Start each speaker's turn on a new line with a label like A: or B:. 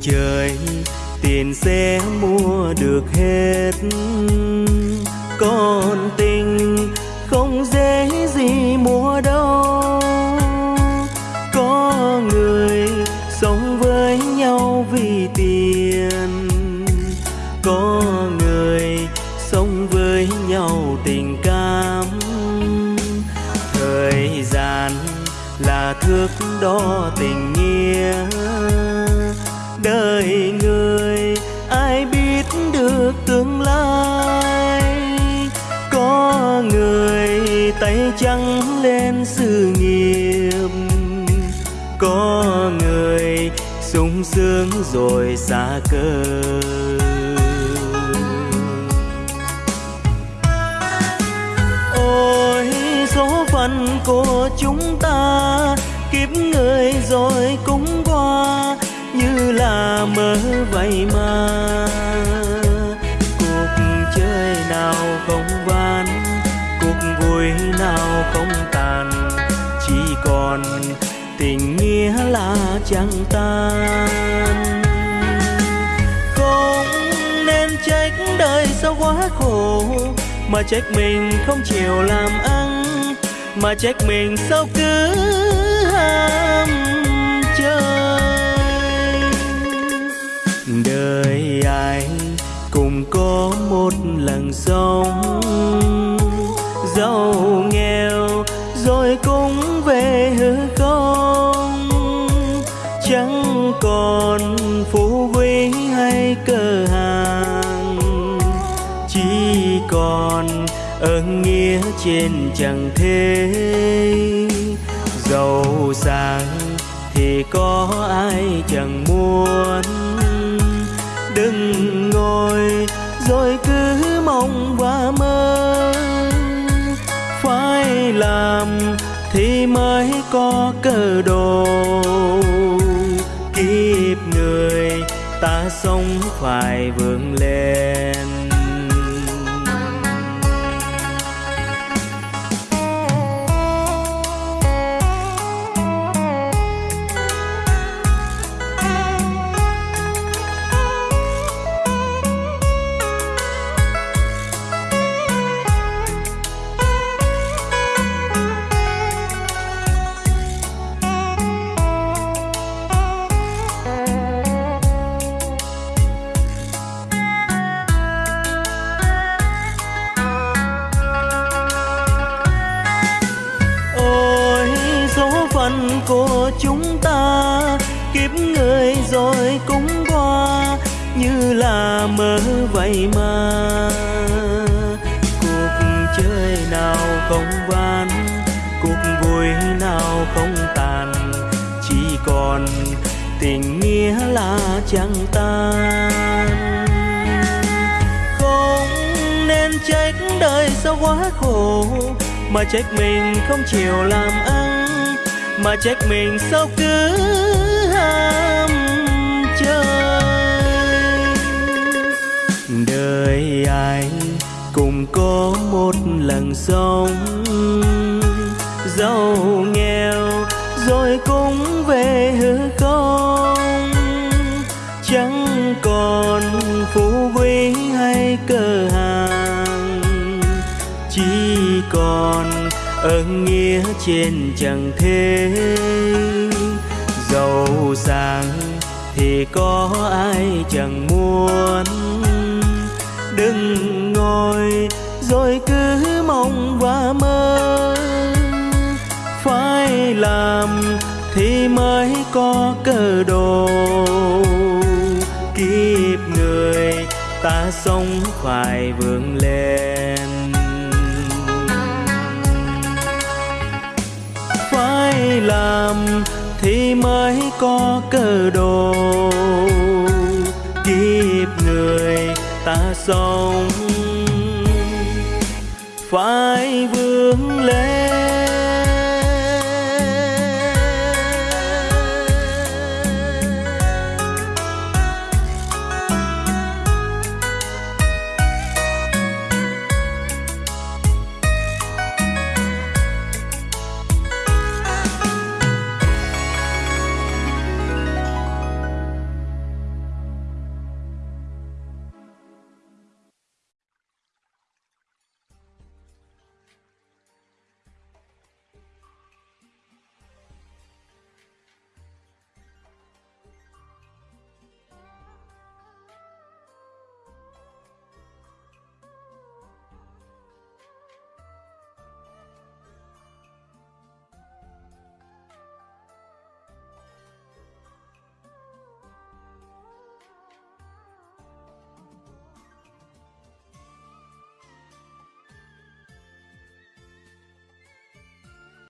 A: trời tiền sẽ mua được hết. Còn tình không dễ gì mua đâu. Có người sống với nhau vì tiền. Có người sống với nhau tình cảm. Thời gian là thước đo tình nghĩa đời người, ai biết được tương lai? Có người tay trắng lên sự nghiệp. Có người sung sướng rồi xa cơ. Ôi, số phận của chúng ta, kiếp người rồi cũng như là mơ vậy mà cuộc chơi nào không van cuộc vui nào không tàn. Chỉ còn tình nghĩa là chẳng tan. Không nên trách đời sao quá khổ, mà trách mình không chịu làm ăn, mà trách mình sao cứ ham. Đời ai cùng có một lần sống giàu nghèo rồi cũng về hư không. Chẳng còn phú quý hay cơ hàng. Chỉ còn ơn nghĩa trên chẳng thế. Giàu sang thì có ai chẳng muốn? Đừng ngồi, rồi cứ mong và mơ. Phải làm thì mới có cơ đồ. Kiếp người ta sống phải vươn lên. Phận của chúng ta, kiếp người rồi cũng qua, như là mơ vậy mà cuộc chơi nào không van cuộc vui nào không tàn, chỉ còn tình nghĩa là chẳng tan. Không nên trách đời sao quá khổ, mà trách mình không chịu làm ăn mà trách mình sao cứ ham chơi? Đời ai cùng có một lần sống. Giàu nghèo rồi cũng về hư không. Chẳng còn phú quý hay cơ hàng. Chỉ còn ơn nghĩa trên chẳng thế. Giàu sang thì có ai chẳng muốn. Đừng ngồi rồi cứ mong và mơ. Phải làm thì mới có cơ đồ. Kiếp người ta sống phải vươn lên. Mới làm thì mới có cơ đồ. Kiếp người ta sống phải vươn